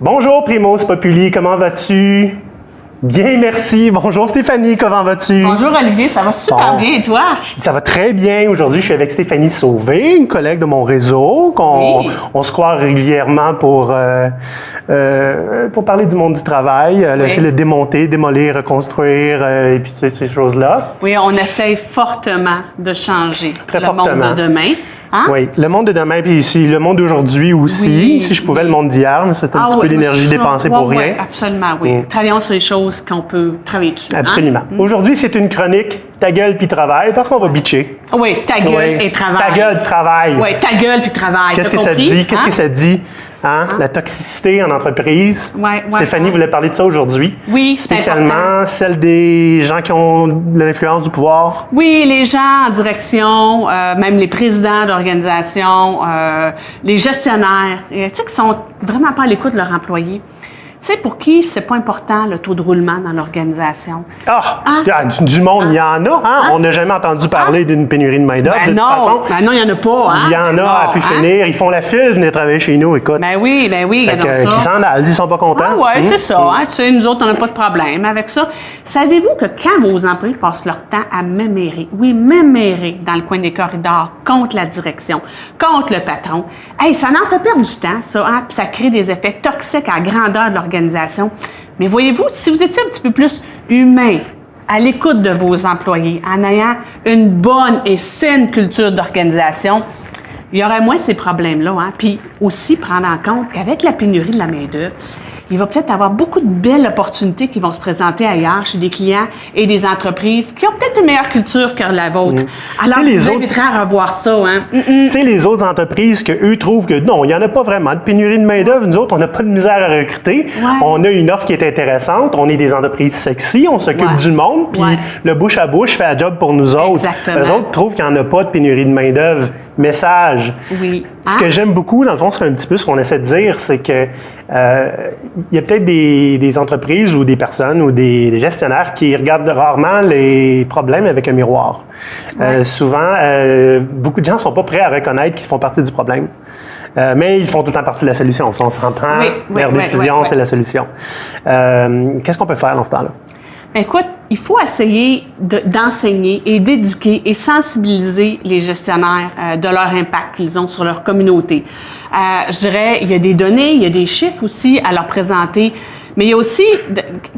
Bonjour Primos Populi, comment vas-tu? Bien, merci. Bonjour Stéphanie, comment vas-tu? Bonjour Olivier, ça va super Bon. bien et toi? Ça va très bien. Aujourd'hui, je suis avec Stéphanie Sauvé, une collègue de mon réseau, qu'on Oui. on se croit régulièrement pour, euh, euh, pour parler du monde du travail, euh, Oui. essayer de le démonter, démolir, reconstruire, et puis tu sais, ces choses-là. Oui, on essaye fortement de changer Très le fortement. monde de demain. Hein? Oui, le monde de demain, puis ici, le monde d'aujourd'hui aussi. Oui, si je pouvais, oui. le monde d'hier, mais c'est un Ah petit oui, peu d'énergie ça, dépensée pour rien. absolument, oui. Mm. Travaillons sur les choses qu'on peut travailler dessus. hein? Absolument. Aujourd'hui, c'est une chronique ta gueule puis travail, parce qu'on va bitcher. Oui, ta gueule Oui. et travail. Ta gueule, travail. Oui, ta gueule puis travail. Qu'est-ce que ça dit? Qu'est-ce Hein? que ça dit? Hein? La toxicité en entreprise. Ouais, ouais, Stéphanie ouais. voulait parler de ça aujourd'hui. Oui, important. Spécialement celle des gens qui ont de l'influence du pouvoir. Oui, les gens en direction, euh, même les présidents d'organisations, euh, les gestionnaires, tu sais, qui sont vraiment pas à l'écoute de leurs employés. Tu sais, pour qui c'est pas important le taux de roulement dans l'organisation? Ah! Hein? Ah, du, du monde, il y en a. Hein? On n'a jamais entendu parler d'une pénurie de main-d'œuvre. Ben de toute non, façon, ben non, il y en a pas, hein? il y en a à pu hein? finir. Ils font la file, venez travailler chez nous, écoute. Ben oui, ben oui, Fait que, ça. s'en allent, ils sont pas contents. Ah ouais, Hum? c'est ça. Hein? Tu sais, nous autres, on n'a pas de problème avec ça. Savez-vous que quand vos employés passent leur temps à mémérer, oui, mémérer dans le coin des corridors contre la direction, contre le patron, hey, ça en fait perdre du temps, ça, hein? Puis ça crée des effets toxiques à la grandeur de l'organisation. Mais voyez-vous, si vous étiez un petit peu plus humain, à l'écoute de vos employés, en ayant une bonne et saine culture d'organisation, il y aurait moins ces problèmes-là. Hein? Puis aussi prendre en compte qu'avec la pénurie de la main-d'œuvre, il va peut-être avoir beaucoup de belles opportunités qui vont se présenter ailleurs chez des clients et des entreprises qui ont peut-être une meilleure culture que la vôtre. Alors, Mm. Sais, les vous autres- à revoir ça. Hein? Tu sais, les autres entreprises que eux trouvent que non, il n'y en a pas vraiment de pénurie de main-d'œuvre. Nous autres, on n'a pas de misère à recruter. On a une offre qui est intéressante. On est des entreprises sexy. On s'occupe Ouais. du monde. Puis Ouais. le bouche à bouche fait un job pour nous autres. Exactement. Eux autres trouvent qu'il n'y en a pas de pénurie de main-d'œuvre. Message. Oui. Ce que j'aime beaucoup, dans le fond, c'est un petit peu ce qu'on essaie de dire, c'est que euh, il y a peut-être des, des entreprises ou des personnes ou des, des gestionnaires qui regardent rarement les problèmes avec un miroir. Euh, souvent, euh, beaucoup de gens sont pas prêts à reconnaître qu'ils font partie du problème. Mais ils font tout le temps partie de la solution. Si on s'entend, Oui, oui, leur oui, décision, c'est la solution. Qu'est-ce qu'on peut faire dans ce temps-là? Écoute, il faut essayer de- d'enseigner et d'éduquer et sensibiliser les gestionnaires euh, de leur impact qu'ils ont sur leur communauté. Euh, je dirais, il y a des données, il y a des chiffres aussi à leur présenter, mais il y a aussi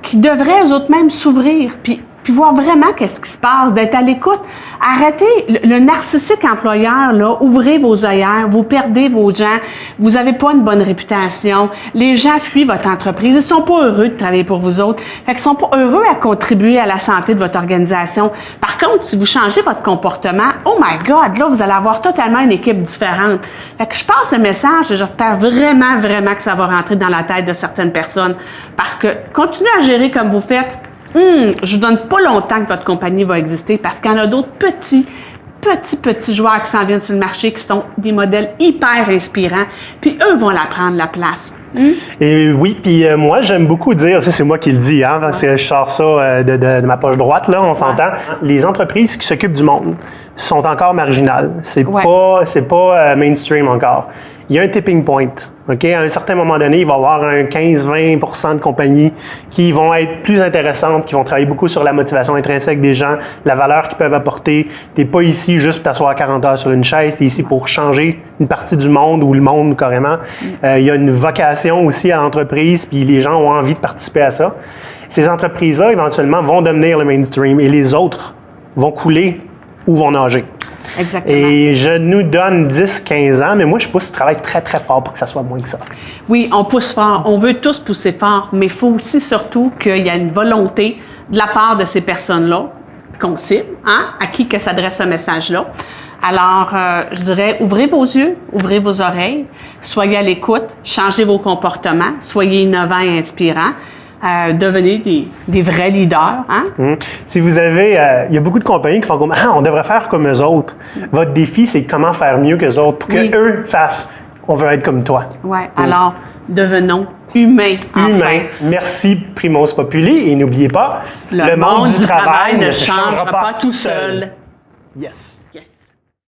qui devraient eux autres même s'ouvrir puis puis voir vraiment qu'est-ce qui se passe, d'être à l'écoute. Arrêtez le, narcissique employeur, là, ouvrez vos œillères, vous perdez vos gens, vous n'avez pas une bonne réputation, les gens fuient votre entreprise, ils sont pas heureux de travailler pour vous autres, fait qu'ils sont pas heureux à contribuer à la santé de votre organisation. Par contre, si vous changez votre comportement, oh my God, là, vous allez avoir totalement une équipe différente. Fait que je passe le message et j'espère vraiment, vraiment que ça va rentrer dans la tête de certaines personnes. Parce que continuez à gérer comme vous faites, Hum, je vous donne pas longtemps que votre compagnie va exister parce qu'il y en a d'autres petits, petits, petits joueurs qui s'en viennent sur le marché qui sont des modèles hyper inspirants. Puis eux vont la prendre la place. Et oui, puis euh, moi, j'aime beaucoup dire, ça c'est moi qui le dis, hein, parce que je sors ça euh, de, de- de ma poche droite, là, on s'entend. Les entreprises qui s'occupent du monde sont encore marginales. C'est Ouais. pas, c'est pas euh, mainstream encore. Il y a un tipping point. OK? À un certain moment donné, il va y avoir un 15-20% de compagnies qui vont être plus intéressantes, qui vont travailler beaucoup sur la motivation intrinsèque des gens, la valeur qu'ils peuvent apporter. Tu n'es pas ici juste pour t'asseoir 40 heures sur une chaise, tu es ici pour changer une partie du monde ou le monde carrément. Euh, il y a une vocation aussi à l'entreprise, puis les gens ont envie de participer à ça. Ces entreprises-là, éventuellement, vont devenir le mainstream et les autres vont couler ou vont nager. Exactement. Et je nous donne 10-15 ans, mais moi, je pousse ce travail très, très fort pour que ça soit moins que ça. Oui, on pousse fort. On veut tous pousser fort, mais il faut aussi surtout qu'il y ait une volonté de la part de ces personnes-là, qu'on cible, hein, à qui que s'adresse ce message-là. Alors, euh, je dirais, ouvrez vos yeux, ouvrez vos oreilles, soyez à l'écoute, changez vos comportements, soyez innovants et inspirants, euh, devenez des, des vrais leaders. Hein? Hum. Si vous avez, euh, il y a beaucoup de compagnies qui font comme, ah, on devrait faire comme eux autres. Votre défi, c'est comment faire mieux que autres pour Oui. que eux fassent. On veut être comme toi. Ouais. Alors, devenons humains. enfin. Humain. Merci, Primos Populi. Et n'oubliez pas, Le, monde, du travail, ne changera pas tout seul. Yes.